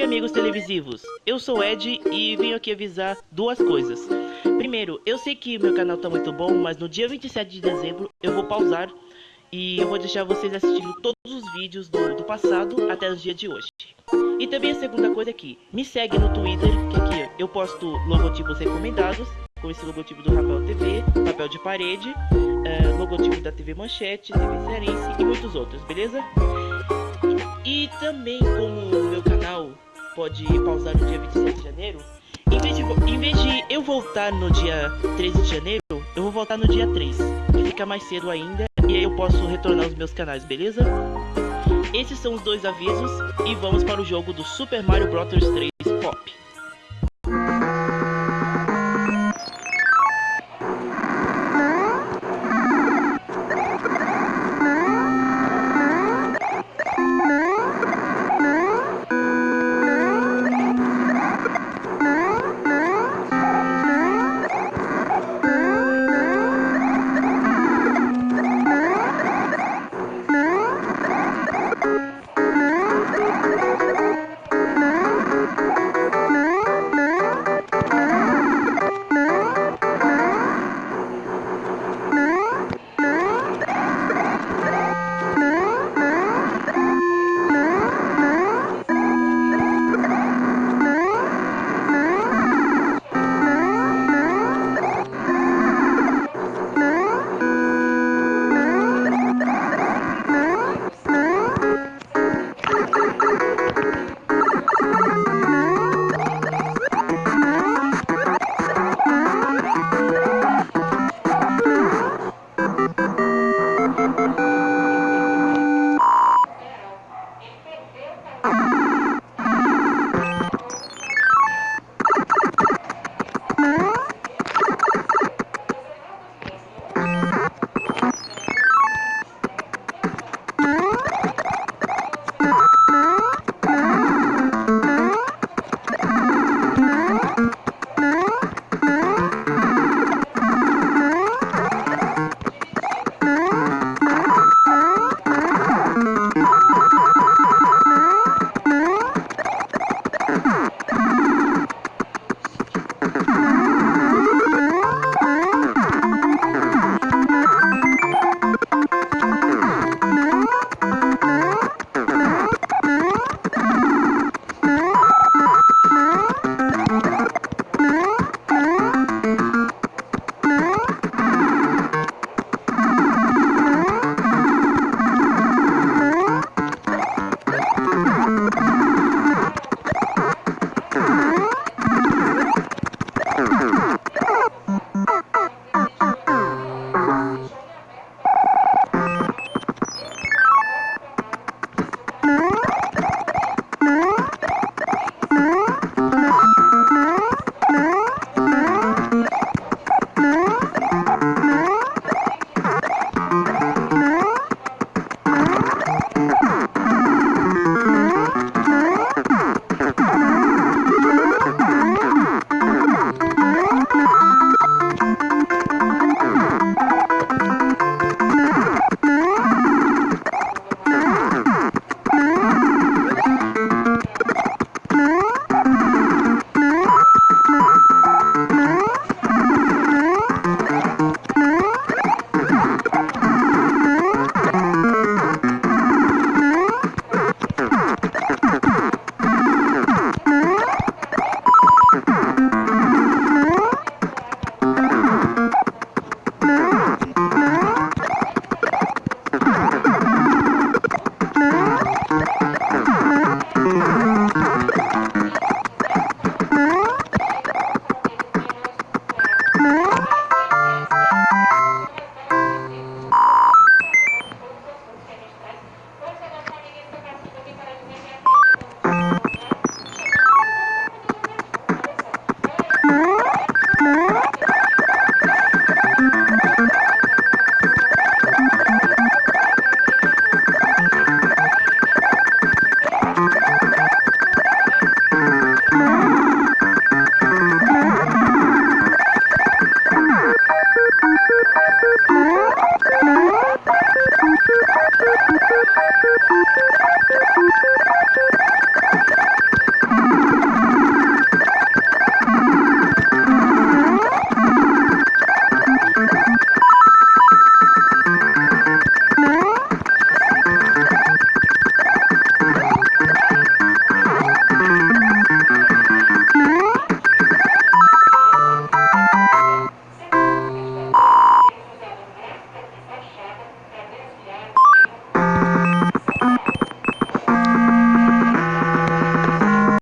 Oi, amigos televisivos. Eu sou Ed e venho aqui avisar duas coisas. Primeiro, eu sei que meu canal tá muito bom, mas no dia 27 de dezembro eu vou pausar e eu vou deixar vocês assistindo todos os vídeos do, do passado até os dias de hoje. E também a segunda coisa aqui, me segue no Twitter, que aqui eu posto logotipos recomendados, com esse logotipo do Rafael TV, papel de parede, uh, logotipo da TV Manchete, TV Cearense e muitos outros, beleza? E também como o meu canal pode pausar no dia 27 de janeiro, em vez, de, em vez de eu voltar no dia 13 de janeiro, eu vou voltar no dia 3, que fica mais cedo ainda, e aí eu posso retornar os meus canais, beleza? Esses são os dois avisos, e vamos para o jogo do Super Mario Bros 3 Pop.